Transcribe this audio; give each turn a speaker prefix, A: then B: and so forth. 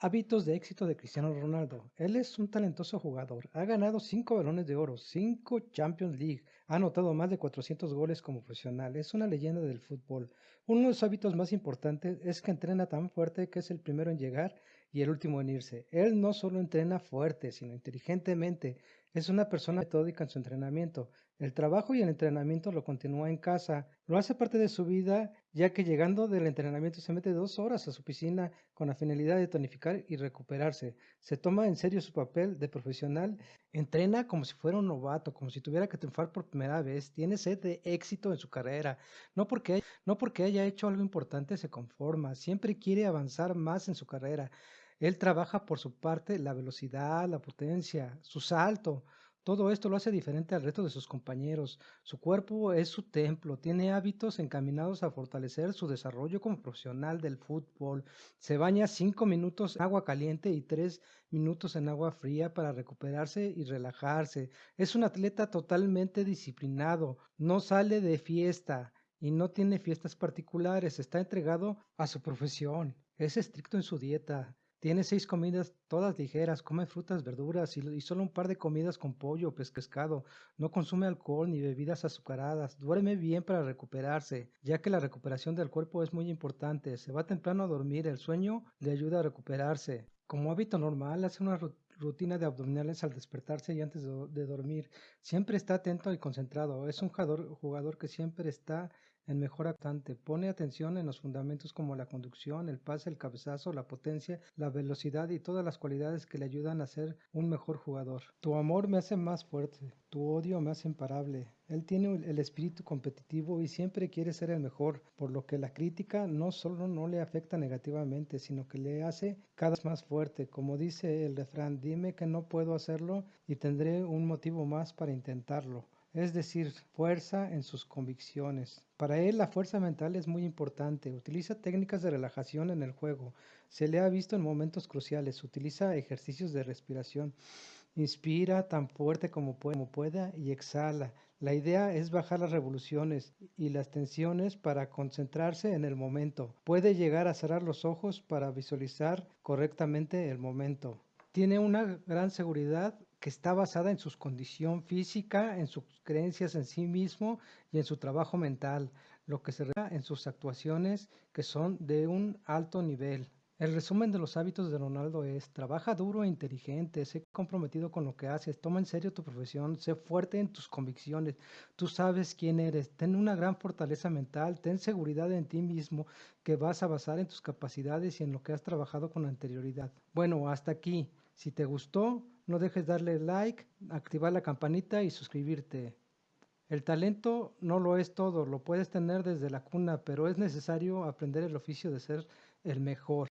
A: Hábitos de éxito de Cristiano Ronaldo. Él es un talentoso jugador. Ha ganado 5 balones de oro, 5 Champions League. Ha anotado más de 400 goles como profesional. Es una leyenda del fútbol. Uno de los hábitos más importantes es que entrena tan fuerte que es el primero en llegar y el último en irse. Él no solo entrena fuerte, sino inteligentemente. Es una persona metódica en su entrenamiento. El trabajo y el entrenamiento lo continúa en casa, lo hace parte de su vida, ya que llegando del entrenamiento se mete dos horas a su piscina con la finalidad de tonificar y recuperarse. Se toma en serio su papel de profesional, entrena como si fuera un novato, como si tuviera que triunfar por primera vez, tiene sed de éxito en su carrera. No porque, no porque haya hecho algo importante se conforma, siempre quiere avanzar más en su carrera. Él trabaja por su parte la velocidad, la potencia, su salto, todo esto lo hace diferente al resto de sus compañeros. Su cuerpo es su templo, tiene hábitos encaminados a fortalecer su desarrollo como profesional del fútbol. Se baña cinco minutos en agua caliente y tres minutos en agua fría para recuperarse y relajarse. Es un atleta totalmente disciplinado, no sale de fiesta y no tiene fiestas particulares, está entregado a su profesión. Es estricto en su dieta, tiene seis comidas todas ligeras, come frutas, verduras y, solo un par de comidas con pollo o pescado. No consume alcohol ni bebidas azucaradas. Duerme bien para recuperarse, ya que la recuperación del cuerpo es muy importante. Se va temprano a dormir, el sueño le ayuda a recuperarse. Como hábito normal, hace una rutina de abdominales al despertarse y antes de, dormir. Siempre está atento y concentrado. Es un jugador, jugador que siempre está el mejor actante. Pone atención en los fundamentos como la conducción, el pase, el cabezazo, la potencia, la velocidad y todas las cualidades que le ayudan a ser un mejor jugador. Tu amor me hace más fuerte, tu odio me hace imparable. Él tiene el espíritu competitivo y siempre quiere ser el mejor, por lo que la crítica no solo no le afecta negativamente, sino que le hace cada vez más fuerte. Como dice el refrán, dime que no puedo hacerlo y tendré un motivo más para intentarlo es decir, fuerza en sus convicciones. Para él la fuerza mental es muy importante. Utiliza técnicas de relajación en el juego. Se le ha visto en momentos cruciales. Utiliza ejercicios de respiración. Inspira tan fuerte como, pueda y exhala. La idea es bajar las revoluciones y las tensiones para concentrarse en el momento. Puede llegar a cerrar los ojos para visualizar correctamente el momento. Tiene una gran seguridad que está basada en su condición física, en sus creencias en sí mismo y en su trabajo mental, lo que se refleja en sus actuaciones que son de un alto nivel. El resumen de los hábitos de Ronaldo es, trabaja duro e inteligente, sé comprometido con lo que haces, toma en serio tu profesión, sé fuerte en tus convicciones, tú sabes quién eres, ten una gran fortaleza mental, ten seguridad en ti mismo que vas a basar en tus capacidades y en lo que has trabajado con anterioridad. Bueno, hasta aquí. Si te gustó, no dejes darle like, activar la campanita y suscribirte. El talento no lo es todo, lo puedes tener desde la cuna, pero es necesario aprender el oficio de ser el mejor.